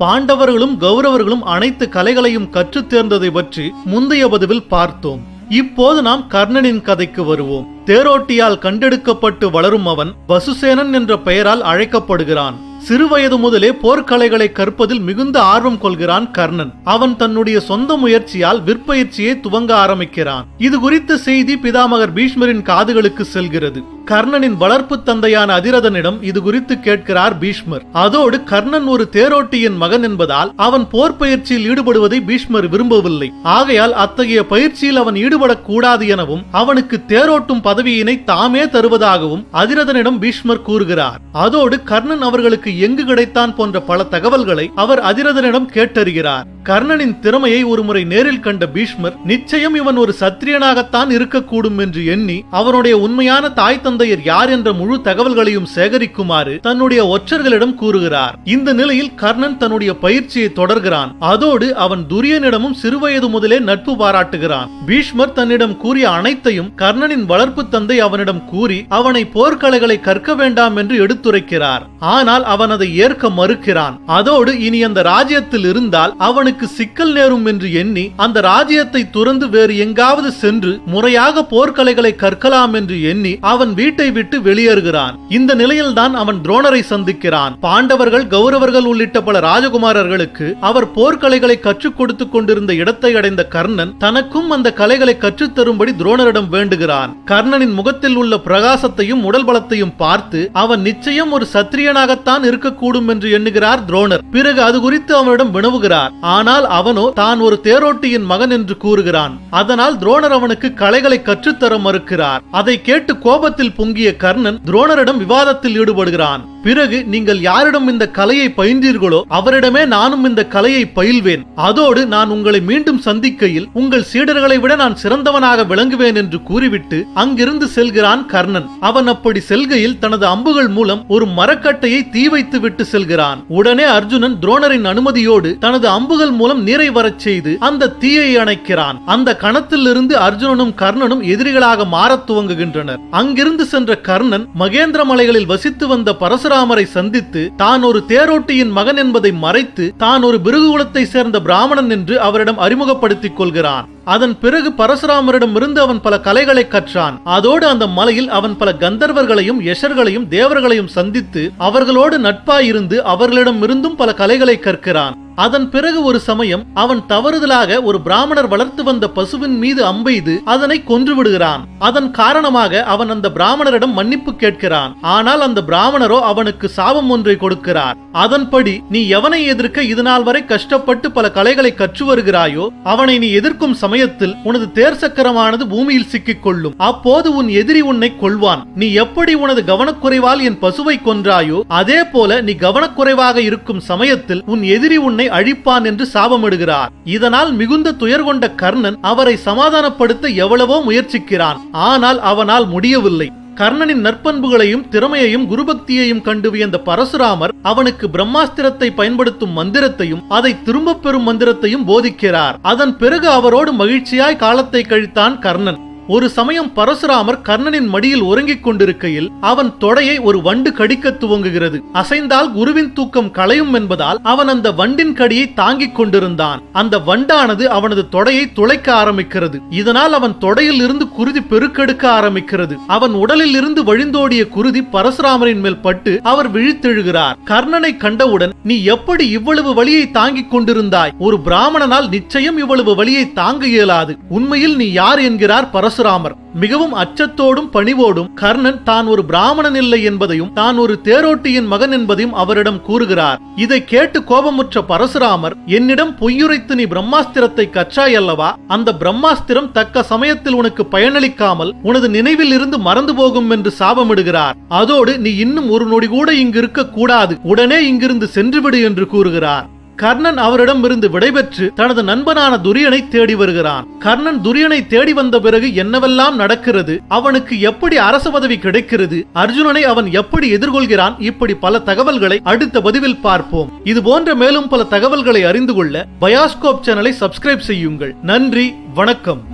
பாண்டவர்களும் கௌரவர்களும் அனைத்து கலைகளையும் கற்றுத் தேர்ந்ததை பற்றி முந்தைய பதிவில் பார்த்தோம். இப்போது நாம் கர்ணனின் கதைக்கு வருவோம். தேரோட்டியால் கண்டெடுக்கப்பட்டு வளரும் அவன் வசுசேனன் என்ற பெயரால் அழைக்கப்படுகிறான். சிறுவயது முதலே போர்க்கலைகளை கற்பதில் மிகுந்த ஆர்வம் கொள்கிறான் கர்ணன். அவன் தன்னுடைய சொந்த முயற்சியால் விற்பயிற்சியை துவங்க ஆரம்பிக்கிறான். இது குறித்த செய்தி பிதாமகர் பீஷ்மரின் காதுகளுக்கு செல்கிறது. கர்ணனின் வளர்ப்பு தந்தையான அதிரதனிடம் இது குறித்து கேட்கிறார் பீஷ்மர். அதோடு கர்ணன் ஒரு தேரோட்டியின் மகன் என்பதால் அவன் போர் பயிற்சியில் ஈடுபடுவதை பீஷ்மர் விரும்பவில்லை. ஆகையால் அத்தகைய பயிற்சியில் அவன் ஈடுபடக்கூடாது எனவும் அவனுக்கு தேரோட்டும் பதவியினை தாமே தருவதாகவும் அதிரதனிடம் பீஷ்மர் கூறுகிறார். அதோடு கர்ணன் அவர்களுக்கு எங்கு கிடைத்தான் போன்ற பல தகவல்களை அவர் அதிரதனிடம் கேட்டறிகிறார். கர்ணனின் திறமையை ஒருமுறை நேரில் கண்ட பீஷ்மர் நிச்சயம் இவன் ஒரு சத்திரியனாகத்தான் இருக்கக்கூடும் என்று எண்ணி அவனுடைய உண்மையான தாய் தந்தையர் யார் என்ற முழு தகவல்களையும் சேகரிக்குமாறு தன்னுடைய ஒற்றர்களிடம் கூறுகிறார். இந்த நிலையில் கர்ணன் தன்னுடைய பயிற்சியை தொடர்கிறான். அதோடு அவன் துரியனிடமும் சிறுவயது முதலே நட்பு பாராட்டுகிறான். பீஷ்மர் தன்னிடம் கூறிய அனைத்தையும் கர்ணனின் வளர்ப்பு தந்தை அவனிடம் கூறி அவனை போர்க்கலைகளை கற்க வேண்டாம் என்று எடுத்துரைக்கிறார். ஆனால் அவன் அதை ஏற்க மறுக்கிறான். அதோடு இனி அந்த ராஜ்யத்தில் இருந்தால் அவனுக்கு சிக்கல் நேரும் என்று எண்ணி அந்த ராஜ்யத்தை துறந்து வேறு எங்காவது சென்று முறையாக போர்க்கலைகளை கற்கலாம் என்று எண்ணி அவன் வீட்டை விட்டு வெளியேறுகிறான். இந்த நிலையில்தான் அவன் துரோணரை சந்திக்கிறான். பாண்டவர்கள் கௌரவர்கள் உள்ளிட்ட பல ராஜகுமாரர்களுக்கு அவர் போர்க்கலைகளை கற்றுக் கொடுத்துக் கொண்டிருந்த இடத்தை அடைந்த கர்ணன் தனக்கும் அந்த கலைகளை கற்றுத்தரும்படி துரோணரிடம் வேண்டுகிறான். கர்ணனின் முகத்தில் உள்ள பிரகாசத்தையும் உடல் பலத்தையும் பார்த்து அவன் நிச்சயம் ஒரு சத்திரியனாகத்தான் இருக்கக்கூடும் என்று எண்ணுகிறார் துரோணர். பிறகு அது குறித்து அவனிடம் வினவுகிறார். ஆனால் அவனோ தான் ஒரு தேரோட்டியின் மகன் என்று கூறுகிறான். அதனால் துரோணர் அவனுக்கு கலைகளை கற்றுத்தர மறுக்கிறார். அதை கேட்டு கோபத்தில் பொங்கிய கர்ணன் துரோணரிடம் விவாதத்தில் ஈடுபடுகிறான். பிறகு நீங்கள் யாரிடம் இந்த கலையை பயின்றீர்களோ அவரிடமே நானும் இந்த கலையை பயில்வேன். அதோடு நான் உங்களை மீண்டும் சந்திக்கையில் உங்கள் சீடர்களை விட நான் சிறந்தவனாக விளங்குவேன் என்று கூறிவிட்டு அங்கிருந்து செல்கிறான் கர்ணன். அவன் அப்படி செல்கையில் தனது அம்புகள் மூலம் ஒரு மரக்கட்டையை தீ வைத்து விட்டு செல்கிறான். உடனே அர்ஜுனன் துரோணரின் அனுமதியோடு தனது அம்புகள் மூலம் நீரை வரச் செய்து அந்த தீயை அணைக்கிறான். அந்த கணத்தில் இருந்து அர்ஜுனனும் கர்ணனும் எதிரிகளாக மாறத் துவங்குகின்றனர். அங்கிருந்து சென்ற கர்ணன் மகேந்திர மலைகளில் வசித்து வந்த பரசுராமரை சந்தித்து தான் ஒரு தேரோட்டியின் மகன் என்பதை மறைத்து தான் ஒரு பிருகுகுலத்தை சேர்ந்த பிராமணன் என்று அவரிடம் அறிமுகப்படுத்திக் கொள்கிறான். அதன் பிறகு பரசுராமரிடமிருந்து அவன் பல கலைகளை கற்றான். அதோடு அந்த மலையில் அவன் பல கந்தர்வர்களையும் யஷர்களையும் தேவர்களையும் சந்தித்து அவர்களோடு நட்பாயிருந்து அவர்களிடமிருந்தும் பல கலைகளை கற்கிறான். அதன் பிறகு ஒரு சமயம் அவன் தவறுதலாக ஒரு பிராமணர் வளர்த்து வந்த பசுவின் மீது அம்பெய்து அதனை கொன்று விடுகிறான் அதன் காரணமாக அவன் அந்த பிராமணரிடம் மன்னிப்பு கேட்கிறான். ஆனால் அந்த பிராமணரோ அவனுக்கு சாபம் ஒன்றை கொடுக்கிறார். அதன்படி நீ எவனை எதிர்க்க இதுநாள் வரை கஷ்டப்பட்டு பல கலைகளை கற்று வருகிறாயோ அவனை நீ எதிர்க்கும் சமயம் சமயத்தில் உனது தேர் சக்கரமானது பூமியில் சிக்கிக் கொள்ளும் அப்போது உன் எதிரி உன்னை கொள்வான் நீ எப்படி உனது கவனக்குறைவால் என் பசுவை கொன்றாயோ அதே போல நீ கவனக்குறைவாக இருக்கும் சமயத்தில் உன் எதிரி உன்னை அழிப்பான் என்று சாபமிடுகிறார். இதனால் மிகுந்த துயர் கொண்ட கர்ணன் அவரை சமாதானப்படுத்த எவ்வளவோ முயற்சிக்கிறான். ஆனால் அவனால் முடியவில்லை. கர்ணனின் நற்பண்புகளையும் திறமையையும் குருபக்தியையும் கண்டு வியந்த பரசுராமர் அவனுக்கு பிரம்மாஸ்திரத்தை பயன்படுத்தும் மந்திரத்தையும் அதை திரும்பப் பெறும் மந்திரத்தையும் போதிக்கிறார். அதன் பிறகு அவரோடு மகிழ்ச்சியாய் காலத்தை கழித்தான் கர்ணன். ஒரு சமயம் பரசுராமர் கர்ணனின் மடியில் உறங்கிக் கொண்டிருக்கையில் அவன் தொடையை ஒரு வண்டு கடிக்க துவங்குகிறது. அசைந்தால் குருவின் தூக்கம் களையும் என்பதால் அவன் அந்த வண்டின் கடியை தாங்கிக் கொண்டிருந்தான். அந்த வண்டானது அவனது தொடையை துளைக்க ஆரம்பிக்கிறது. இதனால் அவன் தொடையில் இருந்து குருதி பெருக்கெடுக்க ஆரம்பிக்கிறது. அவன் உடலில் இருந்து வழிந்தோடிய குருதி பரசுராமரின் மேல் பட்டு அவர் விழித்தெழுகிறார். கர்ணனை கண்டவுடன் நீ எப்படி இவ்வளவு வலியை தாங்கிக் கொண்டிருந்தாய்? ஒரு பிராமணனால் நிச்சயம் இவ்வளவு வழியை தாங்க இயலாது. உண்மையில் நீ யார் என்கிறார் பரசு பரசுராமர். மிகவும் அச்சத்தோடும் பணிவோடும் கர்ணன் தான் ஒரு பிராமணன் இல்லை என்பதையும் தான் ஒரு தேரோட்டியின் மகன் என்பதையும் அவரிடம் கூறுகிறார். இதை கேட்டு கோபமுற்ற பரசுராமர் என்னிடம் பொய்யுரைத்து நீ பிரம்மாஸ்திரத்தை கற்றாய் அல்லவா? அந்த பிரம்மாஸ்திரம் தக்க சமயத்தில் உனக்கு பயனளிக்காமல் உனது நினைவில் இருந்து மறந்து போகும் என்று சாபமிடுகிறார். அதோடு நீ இன்னும் ஒரு நொடி கூட இங்கு இருக்க கூடாது உடனே இங்கிருந்து சென்றுவிடு என்று கூறுகிறார். கர்ணன் அவரிடமிருந்து விடைபெற்று தனது நண்பனான துரியனை தேடி வருகிறான். கர்ணன் துரியனை தேடி வந்த பிறகு என்னவெல்லாம் நடக்கிறது அவனுக்கு எப்படி அரச பதவி கிடைக்கிறது அர்ஜுனனை அவன் எப்படி எதிர்கொள்கிறான் இப்படி பல தகவல்களை அடுத்த பதிவில் பார்ப்போம். இது போன்ற மேலும் பல தகவல்களை அறிந்து கொள்ள பயாஸ்கோப் சேனலை சப்ஸ்கிரைப் செய்யுங்கள். நன்றி வணக்கம்.